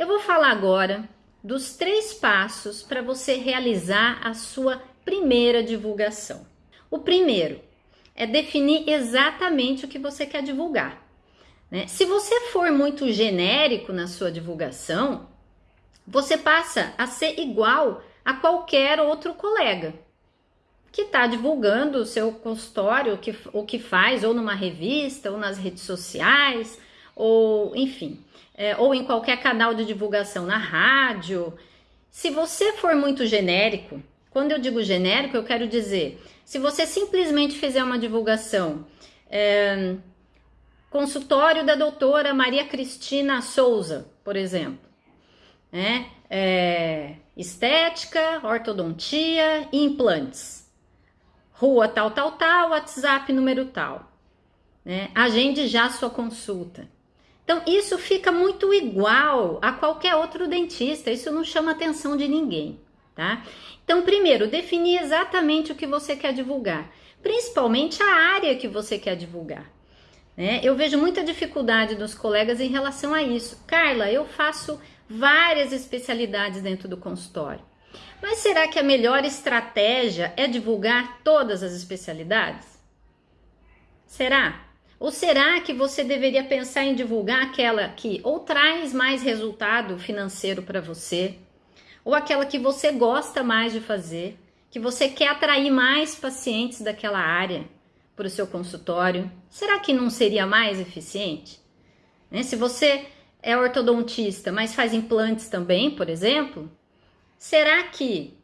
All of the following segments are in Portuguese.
Eu vou falar agora dos três passos para você realizar a sua primeira divulgação. O primeiro é definir exatamente o que você quer divulgar. Né? Se você for muito genérico na sua divulgação, você passa a ser igual a qualquer outro colega que está divulgando o seu consultório, o que, o que faz, ou numa revista, ou nas redes sociais, ou enfim, é, ou em qualquer canal de divulgação na rádio. Se você for muito genérico, quando eu digo genérico, eu quero dizer, se você simplesmente fizer uma divulgação, é, consultório da doutora Maria Cristina Souza, por exemplo, né? É, estética, ortodontia e implantes. Rua tal, tal, tal, WhatsApp número tal. Né? Agende já sua consulta. Então, isso fica muito igual a qualquer outro dentista, isso não chama atenção de ninguém, tá? Então, primeiro, definir exatamente o que você quer divulgar, principalmente a área que você quer divulgar. Né? Eu vejo muita dificuldade dos colegas em relação a isso. Carla, eu faço várias especialidades dentro do consultório. Mas será que a melhor estratégia é divulgar todas as especialidades? Será? Ou será que você deveria pensar em divulgar aquela que ou traz mais resultado financeiro para você, ou aquela que você gosta mais de fazer, que você quer atrair mais pacientes daquela área para o seu consultório? Será que não seria mais eficiente? Né? Se você é ortodontista, mas faz implantes também, por exemplo, será que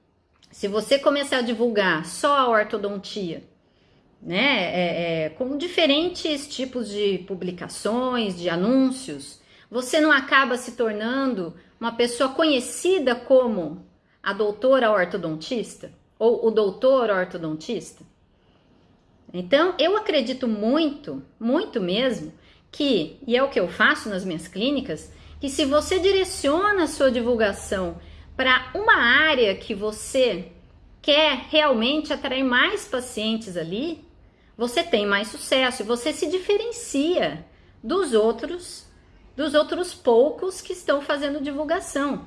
se você começar a divulgar só a ortodontia né, é, é, com diferentes tipos de publicações, de anúncios, você não acaba se tornando uma pessoa conhecida como a doutora ortodontista ou o doutor ortodontista? Então, eu acredito muito, muito mesmo, que, e é o que eu faço nas minhas clínicas, que se você direciona a sua divulgação para uma área que você quer realmente atrair mais pacientes ali, você tem mais sucesso e você se diferencia dos outros, dos outros poucos que estão fazendo divulgação.